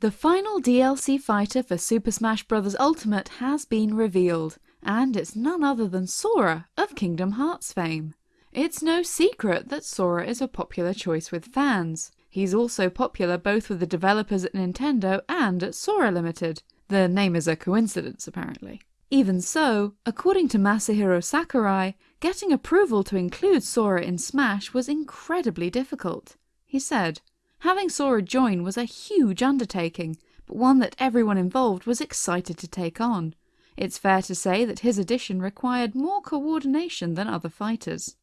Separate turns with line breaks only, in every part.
The final DLC fighter for Super Smash Bros. Ultimate has been revealed, and it's none other than Sora of Kingdom Hearts fame. It's no secret that Sora is a popular choice with fans. He's also popular both with the developers at Nintendo and at Sora Limited. The name is a coincidence, apparently. Even so, according to Masahiro Sakurai, getting approval to include Sora in Smash was incredibly difficult. He said, Having Sora join was a huge undertaking, but one that everyone involved was excited to take on. It's fair to say that his addition required more coordination than other fighters.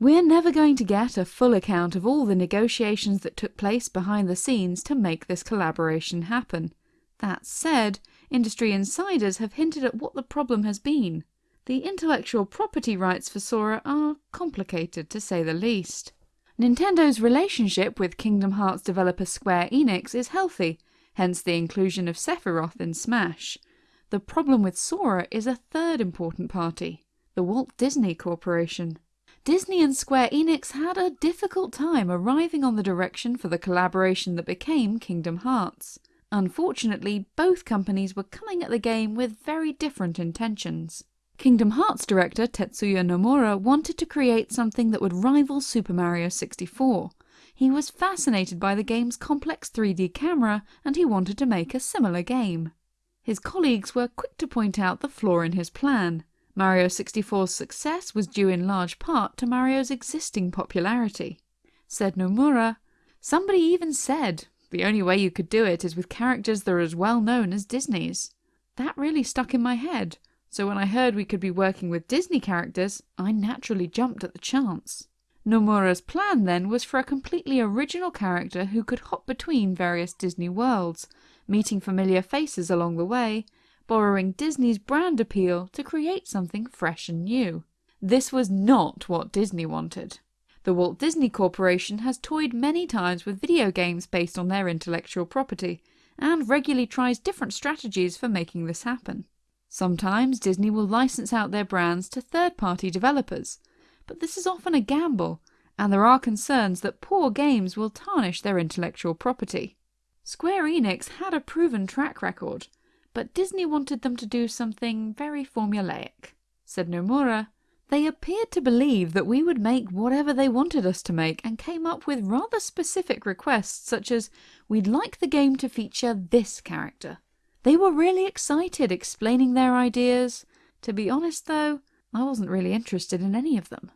We're never going to get a full account of all the negotiations that took place behind the scenes to make this collaboration happen. That said, industry insiders have hinted at what the problem has been. The intellectual property rights for Sora are complicated to say the least. Nintendo's relationship with Kingdom Hearts developer Square Enix is healthy, hence the inclusion of Sephiroth in Smash. The problem with Sora is a third important party, the Walt Disney Corporation. Disney and Square Enix had a difficult time arriving on the direction for the collaboration that became Kingdom Hearts. Unfortunately, both companies were coming at the game with very different intentions. Kingdom Hearts director Tetsuya Nomura wanted to create something that would rival Super Mario 64. He was fascinated by the game's complex 3D camera and he wanted to make a similar game. His colleagues were quick to point out the flaw in his plan. Mario 64's success was due in large part to Mario's existing popularity. Said Nomura, Somebody even said, the only way you could do it is with characters that are as well known as Disney's. That really stuck in my head so when I heard we could be working with Disney characters, I naturally jumped at the chance. Nomura's plan then was for a completely original character who could hop between various Disney worlds, meeting familiar faces along the way, borrowing Disney's brand appeal to create something fresh and new. This was not what Disney wanted. The Walt Disney Corporation has toyed many times with video games based on their intellectual property, and regularly tries different strategies for making this happen. Sometimes Disney will license out their brands to third-party developers, but this is often a gamble, and there are concerns that poor games will tarnish their intellectual property. Square Enix had a proven track record, but Disney wanted them to do something very formulaic. Said Nomura, they appeared to believe that we would make whatever they wanted us to make and came up with rather specific requests such as, we'd like the game to feature this character. They were really excited explaining their ideas. To be honest though, I wasn't really interested in any of them.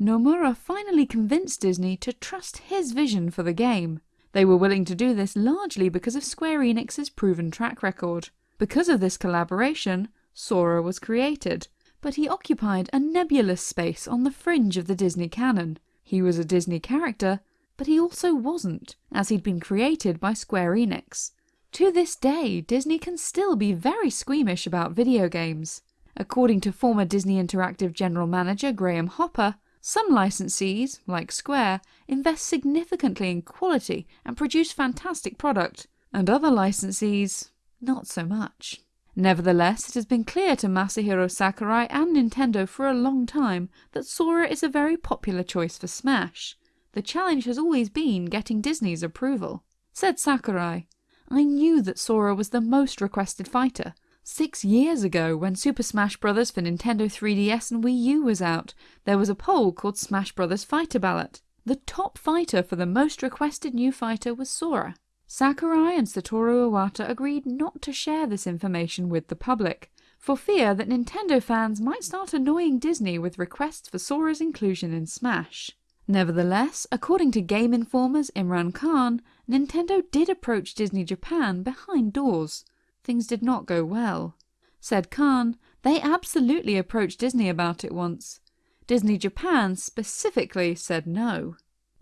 Nomura finally convinced Disney to trust his vision for the game. They were willing to do this largely because of Square Enix's proven track record. Because of this collaboration, Sora was created, but he occupied a nebulous space on the fringe of the Disney canon. He was a Disney character, but he also wasn't, as he'd been created by Square Enix. To this day, Disney can still be very squeamish about video games. According to former Disney Interactive General Manager Graham Hopper, some licensees, like Square, invest significantly in quality and produce fantastic product, and other licensees, not so much. Nevertheless, it has been clear to Masahiro Sakurai and Nintendo for a long time that Sora is a very popular choice for Smash. The challenge has always been getting Disney's approval. Said Sakurai, I knew that Sora was the most requested fighter. Six years ago, when Super Smash Bros. for Nintendo 3DS and Wii U was out, there was a poll called Smash Bros. Fighter Ballot. The top fighter for the most requested new fighter was Sora. Sakurai and Satoru Iwata agreed not to share this information with the public, for fear that Nintendo fans might start annoying Disney with requests for Sora's inclusion in Smash. Nevertheless, according to Game Informer's Imran Khan, Nintendo did approach Disney Japan behind doors. Things did not go well. Said Khan, they absolutely approached Disney about it once. Disney Japan specifically said no.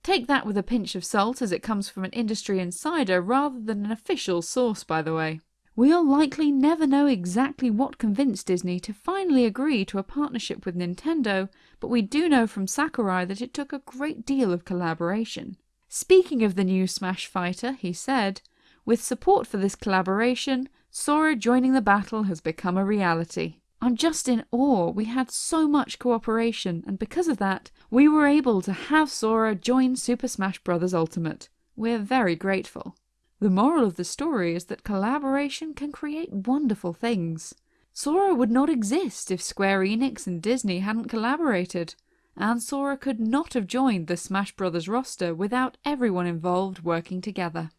Take that with a pinch of salt as it comes from an industry insider rather than an official source by the way. We'll likely never know exactly what convinced Disney to finally agree to a partnership with Nintendo, but we do know from Sakurai that it took a great deal of collaboration. Speaking of the new Smash fighter, he said, with support for this collaboration, Sora joining the battle has become a reality. I'm just in awe. We had so much cooperation, and because of that, we were able to have Sora join Super Smash Bros. Ultimate. We're very grateful. The moral of the story is that collaboration can create wonderful things. Sora would not exist if Square Enix and Disney hadn't collaborated, and Sora could not have joined the Smash Bros. roster without everyone involved working together.